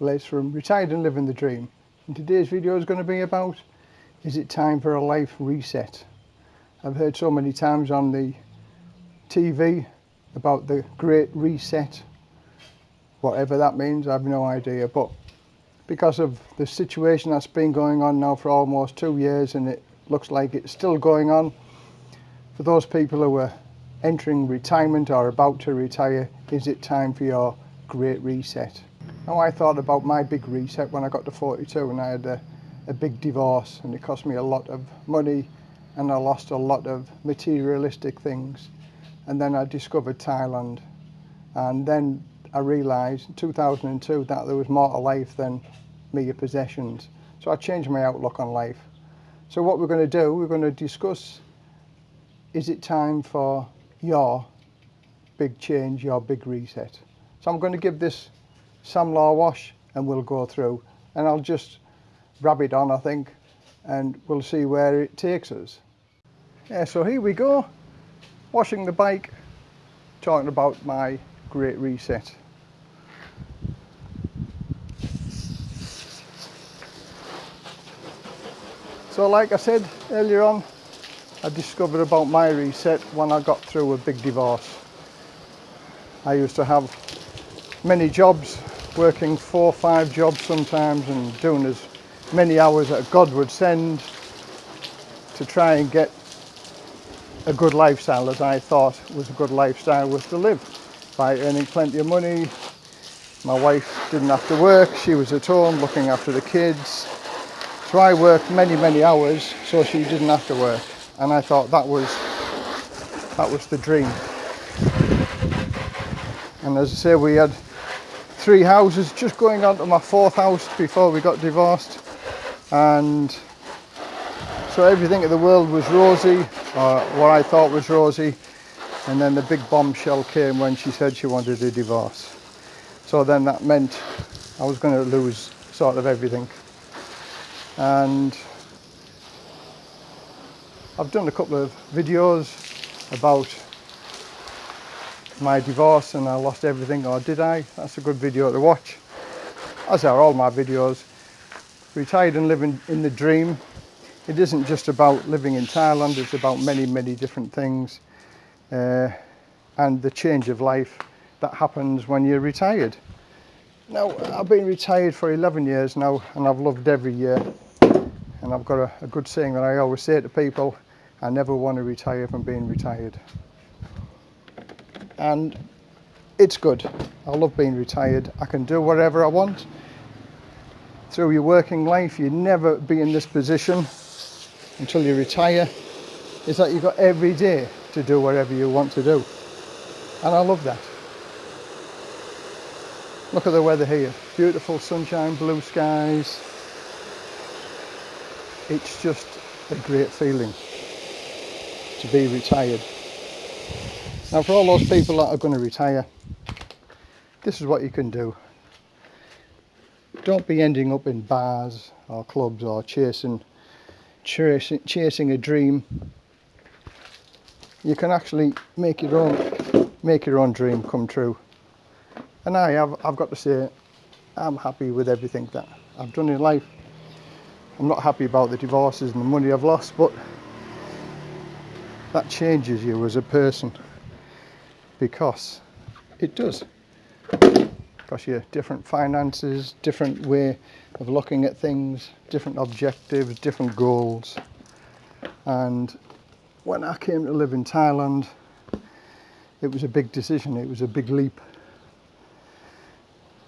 Les from Retired and Living the Dream. And today's video is going to be about, is it time for a life reset? I've heard so many times on the TV about the great reset, whatever that means, I have no idea. But because of the situation that's been going on now for almost two years and it looks like it's still going on, for those people who are entering retirement or about to retire, is it time for your great reset? Now I thought about my big reset when I got to 42 and I had a, a big divorce and it cost me a lot of money and I lost a lot of materialistic things. And then I discovered Thailand and then I realised in 2002 that there was more to life than mere possessions. So I changed my outlook on life. So what we're going to do, we're going to discuss, is it time for your big change, your big reset? So I'm going to give this Samlaw wash and we'll go through and I'll just rub it on I think and we'll see where it takes us. Yeah, so here we go, washing the bike, talking about my great reset. So like I said earlier on, I discovered about my reset when I got through a big divorce. I used to have many jobs, working four or five jobs sometimes and doing as many hours as God would send to try and get a good lifestyle as I thought was a good lifestyle was to live by earning plenty of money. My wife didn't have to work, she was at home looking after the kids. So I worked many, many hours so she didn't have to work. And I thought that was that was the dream. And as I say, we had three houses, just going on to my fourth house before we got divorced. And so everything in the world was rosy, or what I thought was rosy. And then the big bombshell came when she said she wanted a divorce. So then that meant I was going to lose sort of everything. And I've done a couple of videos about my divorce and I lost everything or did I? That's a good video to watch. As are all my videos. Retired and living in the dream it isn't just about living in Thailand, it's about many, many different things uh, and the change of life that happens when you're retired. Now, I've been retired for 11 years now and I've loved every year. And I've got a, a good saying that I always say to people, I never want to retire from being retired. And it's good. I love being retired. I can do whatever I want. Through your working life, you never be in this position until you retire is that you've got every day to do whatever you want to do. And I love that. Look at the weather here. Beautiful sunshine, blue skies. It's just a great feeling to be retired. Now for all those people that are going to retire, this is what you can do. Don't be ending up in bars or clubs or chasing chasing, chasing a dream. You can actually make your own make your own dream come true. And I have I've got to say I'm happy with everything that I've done in life. I'm not happy about the divorces and the money I've lost but that changes you as a person because it does because you different finances different way of looking at things, different objectives, different goals. And when I came to live in Thailand, it was a big decision, it was a big leap.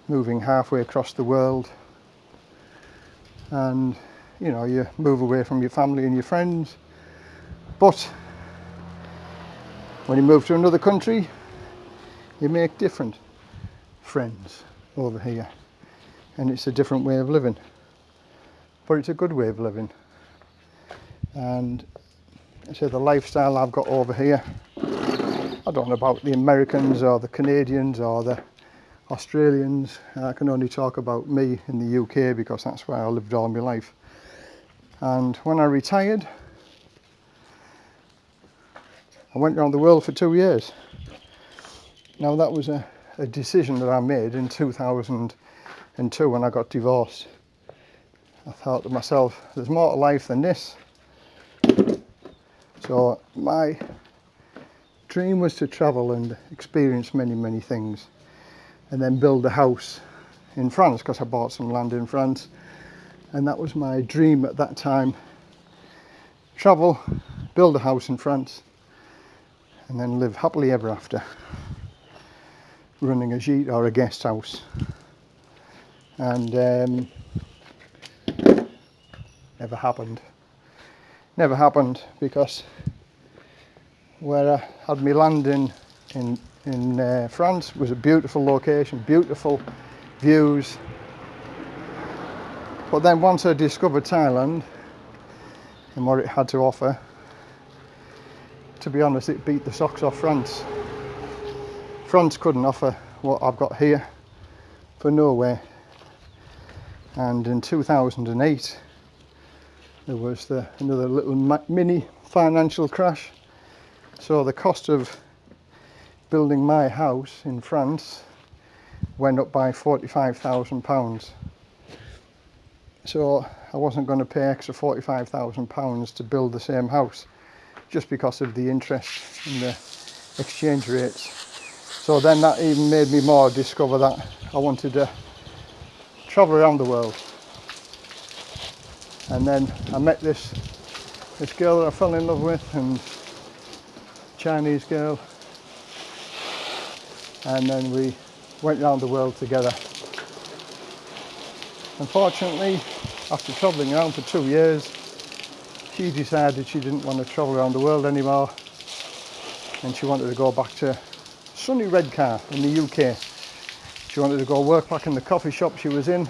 Moving halfway across the world. And, you know, you move away from your family and your friends. But when you move to another country, you make different friends over here and it's a different way of living. But it's a good way of living. And so the lifestyle I've got over here I don't know about the Americans or the Canadians or the Australians. I can only talk about me in the UK because that's where I lived all my life. And when I retired I went around the world for two years now that was a, a decision that I made in 2002 when I got divorced. I thought to myself, there's more to life than this. So my dream was to travel and experience many, many things and then build a house in France because I bought some land in France and that was my dream at that time. Travel, build a house in France and then live happily ever after running a gîte or a guest house. And um, never happened. Never happened because where I had my land in in, in uh, France was a beautiful location beautiful views. But then once I discovered Thailand and what it had to offer to be honest it beat the socks off France France couldn't offer what I've got here for Norway. And in 2008 there was the, another little mini financial crash. So the cost of building my house in France went up by 45,000 pounds. So I wasn't going to pay extra 45,000 pounds to build the same house just because of the interest and the exchange rates so then that even made me more discover that I wanted to travel around the world. And then I met this this girl that I fell in love with and Chinese girl and then we went around the world together. Unfortunately, after travelling around for two years, she decided she didn't want to travel around the world anymore and she wanted to go back to sunny Redcar in the UK she wanted to go work back in the coffee shop she was in,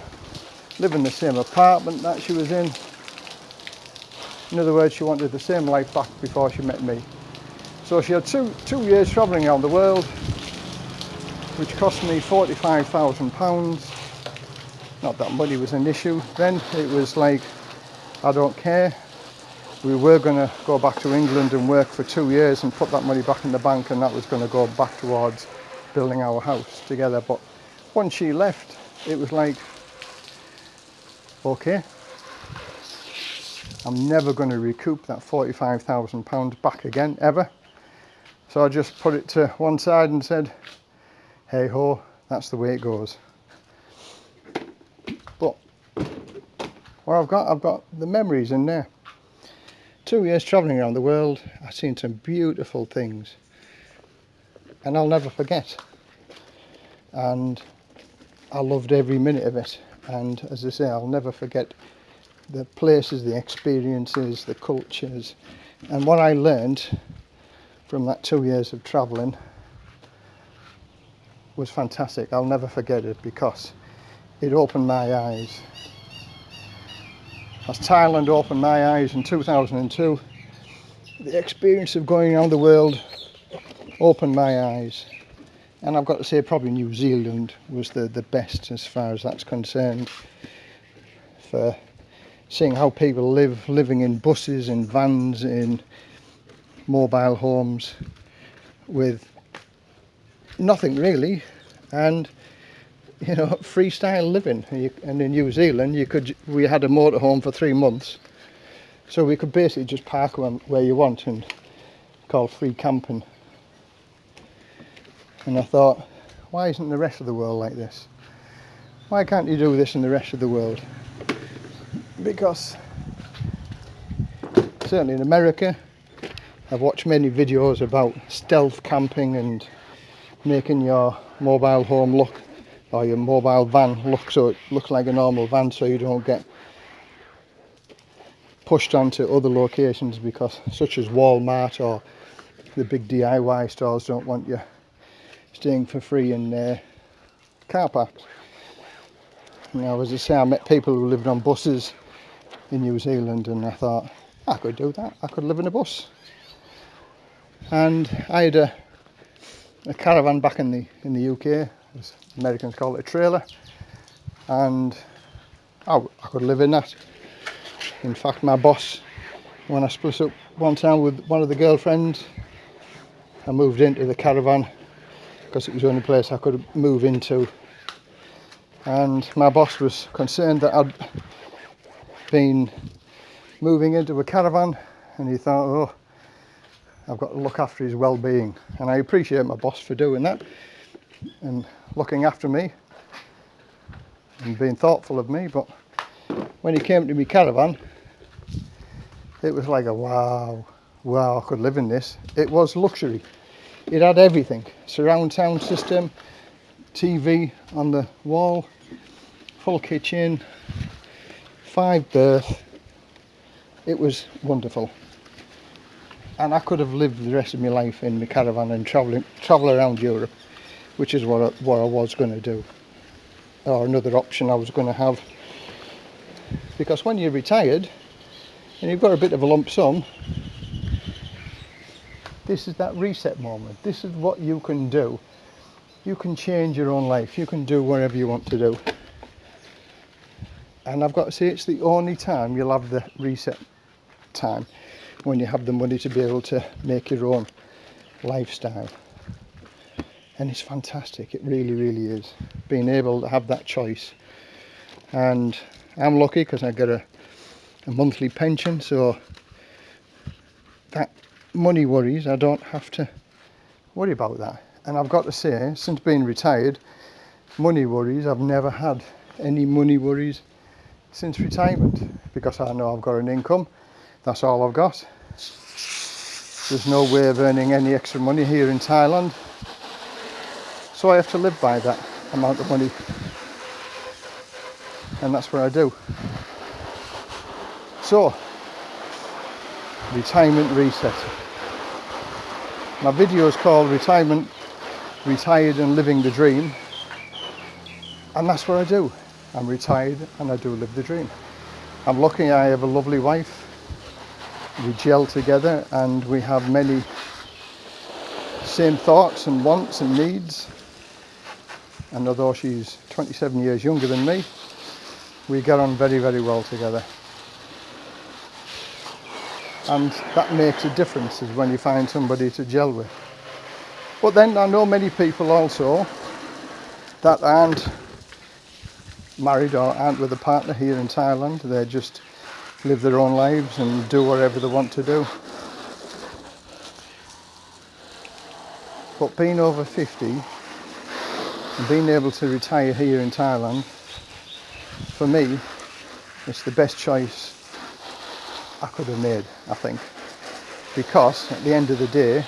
live in the same apartment that she was in. In other words, she wanted the same life back before she met me. So she had two, two years travelling around the world, which cost me £45,000. Not that money was an issue then, it was like, I don't care. We were going to go back to England and work for two years and put that money back in the bank and that was going to go back towards building our house together. But once she left, it was like, okay, I'm never going to recoup that £45,000 back again, ever. So I just put it to one side and said, hey ho, that's the way it goes. But what I've got, I've got the memories in there. Two years travelling around the world, I've seen some beautiful things. And I'll never forget. And I loved every minute of it and as I say I'll never forget the places, the experiences, the cultures and what I learned from that two years of travelling was fantastic. I'll never forget it because it opened my eyes. As Thailand opened my eyes in 2002, the experience of going around the world opened my eyes. And I've got to say probably New Zealand was the, the best as far as that's concerned for seeing how people live, living in buses, in vans, in mobile homes with nothing really. And you know freestyle living. And in New Zealand you could we had a motorhome for three months. So we could basically just park where you want and call free camping. And I thought why isn't the rest of the world like this? Why can't you do this in the rest of the world? Because certainly in America I've watched many videos about stealth camping and making your mobile home look or your mobile van look so it looks like a normal van so you don't get pushed onto other locations because such as Walmart or the big DIY stores don't want you staying for free in uh, car parks. Now, as I say, I met people who lived on buses in New Zealand, and I thought I could do that. I could live in a bus. And I had a, a caravan back in the in the UK, Americans call it a trailer, and I, I could live in that. In fact, my boss, when I split up one time with one of the girlfriends, I moved into the caravan because it was the only place I could move into. And my boss was concerned that I'd been moving into a caravan and he thought oh I've got to look after his well-being. And I appreciate my boss for doing that and looking after me and being thoughtful of me but when he came to me caravan it was like a wow wow I could live in this. It was luxury. It had everything surround sound system TV on the wall full kitchen five berth. It was wonderful. And I could have lived the rest of my life in my caravan and traveling travel around Europe which is what I, what I was going to do or another option I was going to have. Because when you're retired and you've got a bit of a lump sum this is that reset moment. This is what you can do. You can change your own life. You can do whatever you want to do. And I've got to say it's the only time you'll have the reset time when you have the money to be able to make your own lifestyle and it's fantastic. It really really is. Being able to have that choice. And I'm lucky because I get a, a monthly pension so that money worries. I don't have to worry about that. And I've got to say since being retired money worries. I've never had any money worries since retirement because I know I've got an income. That's all I've got. There's no way of earning any extra money here in Thailand so I have to live by that amount of money. And that's what I do. So retirement reset. My video is called retirement retired and living the dream. And that's what I do. I'm retired and I do live the dream. I'm lucky I have a lovely wife. We gel together and we have many same thoughts and wants and needs and although she's 27 years younger than me we get on very very well together. And that makes a difference is when you find somebody to gel with. But then I know many people also that aren't married or aren't with a partner here in Thailand. They just live their own lives and do whatever they want to do. But being over 50 being able to retire here in Thailand for me it's the best choice I could have made I think. Because at the end of the day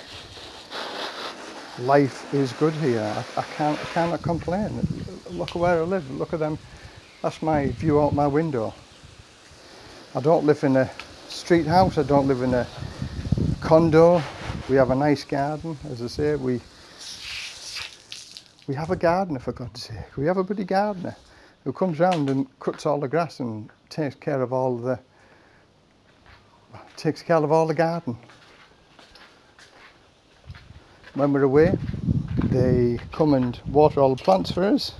life is good here. I, I can't I cannot complain. Look where I live. Look at them. That's my view out my window. I don't live in a street house. I don't live in a condo. We have a nice garden as I say. We we have a gardener for God's sake. We have a bloody gardener who comes round and cuts all the grass and takes care of all the takes care of all the garden. When we're away, they come and water all the plants for us.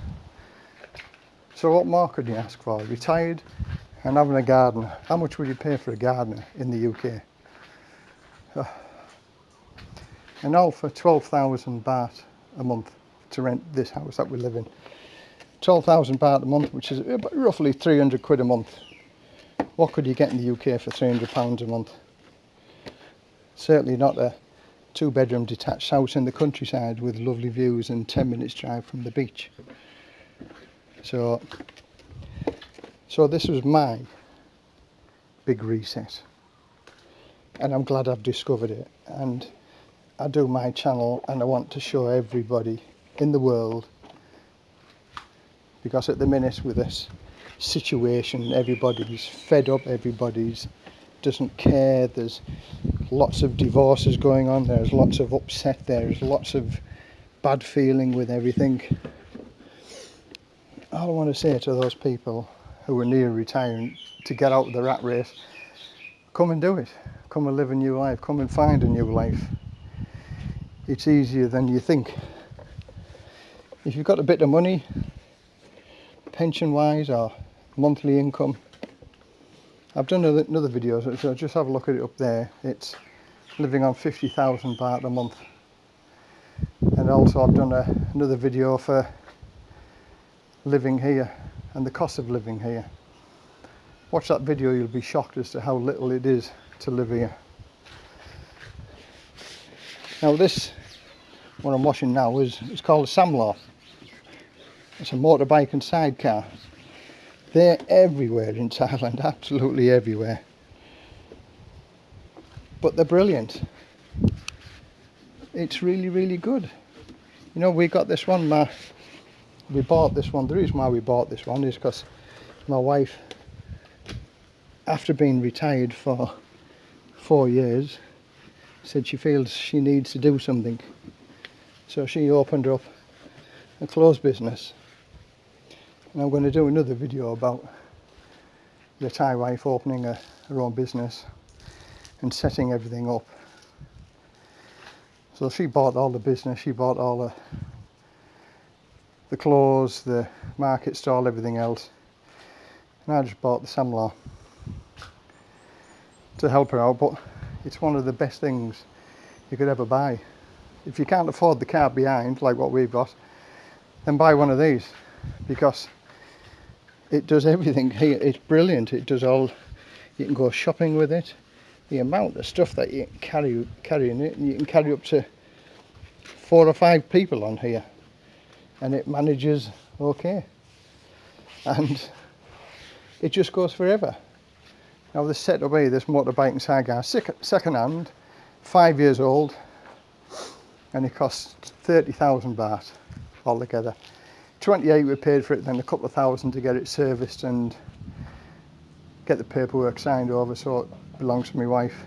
So what more could you ask for? Retired and having a gardener. How much would you pay for a gardener in the UK? And all for 12,000 baht a month to rent this house that we live in. 12,000 baht a month, which is roughly 300 quid a month. What could you get in the UK for 300 pounds a month? Certainly not a two bedroom detached house in the countryside with lovely views and 10 minutes drive from the beach. So, so this was my big reset and I'm glad I've discovered it and I do my channel and I want to show everybody in the world. Because at the minute with this situation everybody's fed up everybody's doesn't care there's lots of divorces going on there's lots of upset there's lots of bad feeling with everything. All I want to say to those people who are near retirement to get out of the rat race come and do it. Come and live a new life. Come and find a new life. It's easier than you think if you've got a bit of money pension wise or monthly income I've done another, video so just have a look at it up there it's living on 50,000 baht a month and also I've done a, another video for living here and the cost of living here. Watch that video, you'll be shocked as to how little it is to live here. Now this, what I'm washing now, is it's called a Samlaw. It's a motorbike and sidecar. They're everywhere in Thailand, absolutely everywhere. But they're brilliant. It's really, really good. You know, we got this one, my, we bought this one. The reason why we bought this one is because my wife, after being retired for four years, said she feels she needs to do something. So she opened up a clothes business. And I'm going to do another video about the Thai wife opening a, her own business and setting everything up. So she bought all the business, she bought all the the clothes, the market stall, everything else. And I just bought the Samlaw to help her out, but it's one of the best things you could ever buy. If you can't afford the car behind, like what we've got, then buy one of these because it does everything here. It's brilliant. It does all, you can go shopping with it. The amount of stuff that you carry, carry in it, and you can carry up to four or five people on here and it manages okay and it just goes forever now this set away this motorbike and sidecar second hand five years old and it costs 30,000 baht altogether 28 we paid for it then a couple of thousand to get it serviced and get the paperwork signed over so it belongs to my wife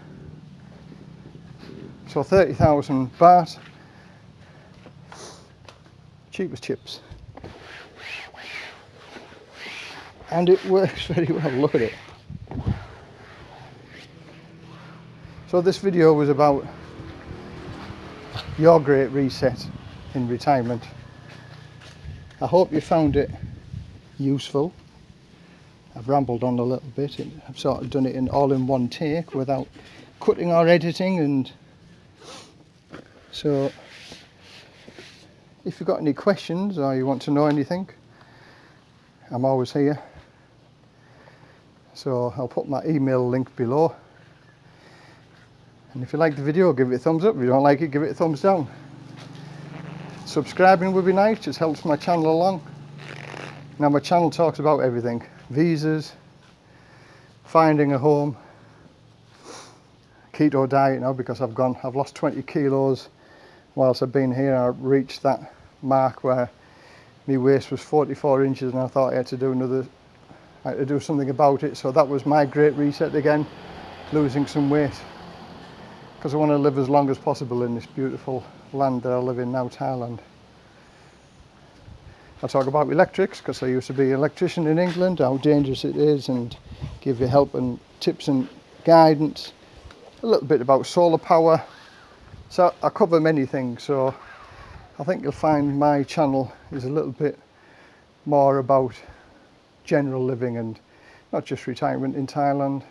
so 30,000 baht cheap as chips. And it works very well, look at it. So this video was about your great reset in retirement. I hope you found it useful. I've rambled on a little bit. I've sort of done it in all in one take without cutting or editing and so if you've got any questions or you want to know anything, I'm always here. So I'll put my email link below. And if you like the video, give it a thumbs up. If you don't like it, give it a thumbs down. Subscribing would be nice, just helps my channel along. Now my channel talks about everything. Visas, finding a home, keto diet now because I've gone, I've lost 20 kilos whilst I've been here. I reached that mark where my waist was 44 inches and I thought I had to do another I had to do something about it so that was my great reset again losing some weight because I want to live as long as possible in this beautiful land that I live in now Thailand I talk about electrics because I used to be an electrician in England how dangerous it is and give you help and tips and guidance a little bit about solar power so I cover many things so I think you'll find my channel is a little bit more about general living and not just retirement in Thailand.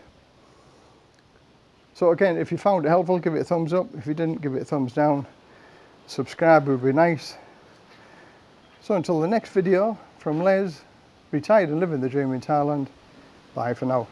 So again, if you found it helpful, give it a thumbs up. If you didn't, give it a thumbs down. Subscribe would be nice. So until the next video from Les, retired and living the dream in Thailand, bye for now.